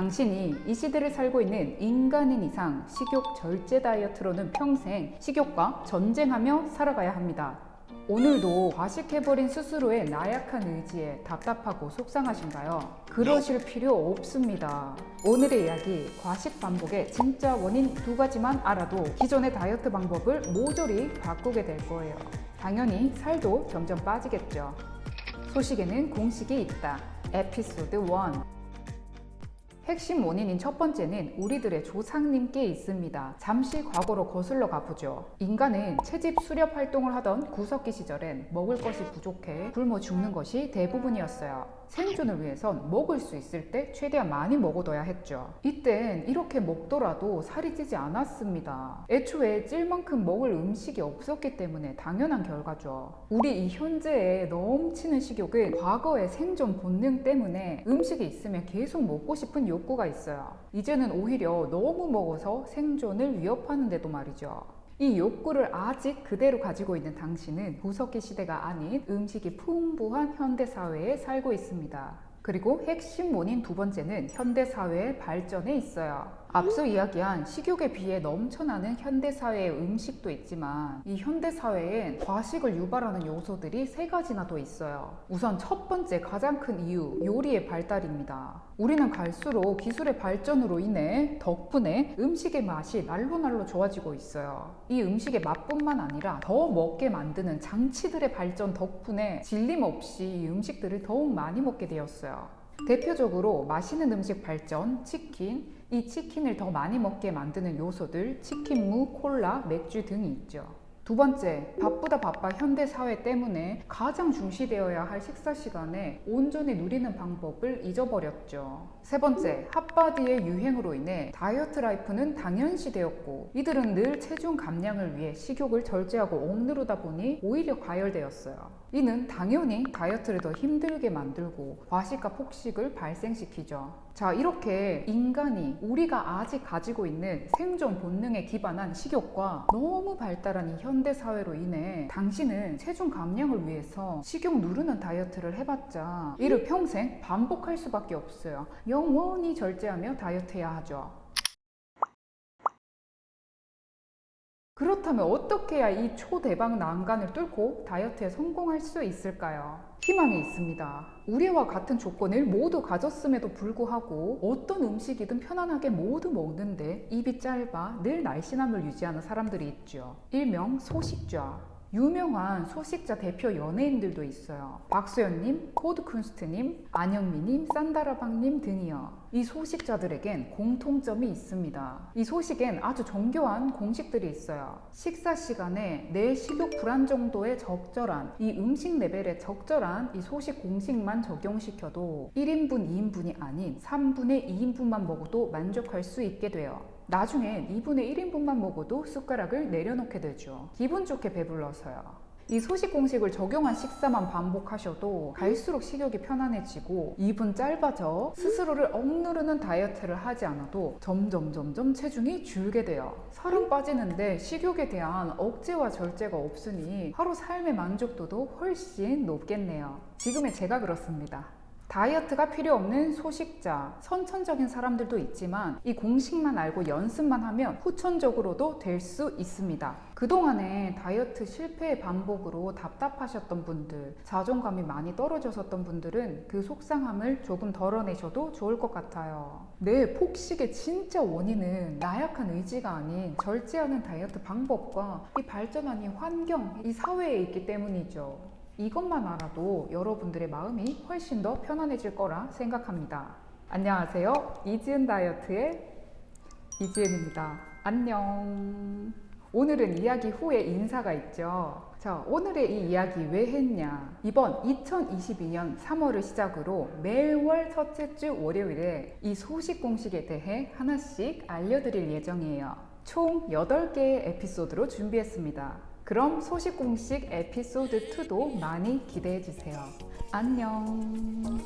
당신이 이 시대를 살고 있는 인간인 이상 식욕 절제 다이어트로는 평생 식욕과 전쟁하며 살아가야 합니다. 오늘도 과식해버린 스스로의 나약한 의지에 답답하고 속상하신가요? 그러실 필요 없습니다. 오늘의 이야기 과식 반복의 진짜 원인 두 가지만 알아도 기존의 다이어트 방법을 모조리 바꾸게 될 거예요. 당연히 살도 점점 빠지겠죠. 소식에는 공식이 있다. 에피소드 1 핵심 원인인 첫 번째는 우리들의 조상님께 있습니다. 잠시 과거로 거슬러 가보죠. 인간은 채집 수렵 활동을 하던 구석기 시절엔 먹을 것이 부족해 굶어 죽는 것이 대부분이었어요. 생존을 위해선 먹을 수 있을 때 최대한 많이 먹어둬야 했죠. 이땐 이렇게 먹더라도 살이 찌지 않았습니다. 애초에 찔 만큼 먹을 음식이 없었기 때문에 당연한 결과죠. 우리 이 현재의 넘치는 식욕은 과거의 생존 본능 때문에 음식이 있으면 계속 먹고 싶은 욕구가 있어요. 이제는 오히려 너무 먹어서 생존을 위협하는데도 말이죠. 이 욕구를 아직 그대로 가지고 있는 당신은 구석기 시대가 아닌 음식이 풍부한 현대사회에 살고 있습니다. 그리고 핵심 원인 두 번째는 현대사회의 발전에 있어요. 앞서 이야기한 식욕에 비해 넘쳐나는 현대사회의 음식도 있지만 이 현대사회엔 과식을 유발하는 요소들이 세 가지나 더 있어요. 우선 첫 번째 가장 큰 이유, 요리의 발달입니다. 우리는 갈수록 기술의 발전으로 인해 덕분에 음식의 맛이 날로 날로 좋아지고 있어요. 이 음식의 맛뿐만 아니라 더 먹게 만드는 장치들의 발전 덕분에 질림 없이 이 음식들을 더욱 많이 먹게 되었어요. 대표적으로 맛있는 음식 발전, 치킨, 이 치킨을 더 많이 먹게 만드는 요소들 치킨무, 콜라, 맥주 등이 있죠. 두 번째, 바쁘다 바빠 현대 사회 때문에 가장 중시되어야 할 식사 시간에 온전히 누리는 방법을 잊어버렸죠. 세 번째, hot body의 유행으로 인해 다이어트 life는 당연시 되었고 이들은 늘 체중 감량을 위해 식욕을 절제하고 억누르다 보니 오히려 과열되었어요. 이는 당연히 다이어트를 더 힘들게 만들고 과식과 폭식을 발생시키죠. 자, 이렇게 인간이 우리가 아직 가지고 있는 생존 본능에 기반한 식욕과 너무 발달한 이 현대 사회로 인해 당신은 체중 감량을 위해서 식욕 누르는 다이어트를 해봤자 이를 평생 반복할 수밖에 없어요. 영원히 절제하며 다이어트 해야 하죠. 그렇다면 어떻게 해야 이 초대박 난간을 뚫고 다이어트에 성공할 수 있을까요? 희망이 있습니다. 우리와 같은 조건을 모두 가졌음에도 불구하고 어떤 음식이든 편안하게 모두 먹는데 입이 짧아 늘 날씬함을 유지하는 사람들이 있죠. 일명 소식좌. 유명한 소식자 대표 연예인들도 있어요. 박수현님, 코드쿤스트님, 안영미님, 산다라방님 등이요. 이 소식자들에겐 공통점이 있습니다. 이 소식엔 아주 정교한 공식들이 있어요. 식사 시간에 내 식욕 불안 정도의 적절한 이 음식 레벨에 적절한 이 소식 공식만 적용시켜도 1인분, 2인분이 아닌 3분의 2인분만 먹어도 만족할 수 있게 돼요. 나중엔 2분의 1인분만 먹어도 숟가락을 내려놓게 되죠. 기분 좋게 배불러서요. 이 소식 공식을 적용한 식사만 반복하셔도 갈수록 식욕이 편안해지고 입은 짧아져 스스로를 억누르는 다이어트를 하지 않아도 점점 점점 체중이 줄게 돼요. 살은 빠지는데 식욕에 대한 억제와 절제가 없으니 하루 삶의 만족도도 훨씬 높겠네요. 지금의 제가 그렇습니다. 다이어트가 필요 없는 소식자, 선천적인 사람들도 있지만 이 공식만 알고 연습만 하면 후천적으로도 될 수 있습니다. 그동안에 다이어트 실패의 반복으로 답답하셨던 분들, 자존감이 많이 떨어졌었던 분들은 그 속상함을 조금 덜어내셔도 좋을 것 같아요. 내 폭식의 진짜 원인은 나약한 의지가 아닌 절제하는 다이어트 방법과 이 발전한 이 환경, 이 사회에 있기 때문이죠. 이것만 알아도 여러분들의 마음이 훨씬 더 편안해질 거라 생각합니다. 안녕하세요. 이지은 다이어트의 이지은입니다. 안녕. 오늘은 이야기 후에 인사가 있죠. 자, 오늘의 이 이야기 왜 했냐? 이번 2022년 3월을 시작으로 매월 첫째 주 월요일에 이 소식 공식에 대해 하나씩 알려드릴 예정이에요. 총 8개의 에피소드로 준비했습니다. 그럼 소식 공식 에피소드 2도 많이 기대해 주세요. 안녕.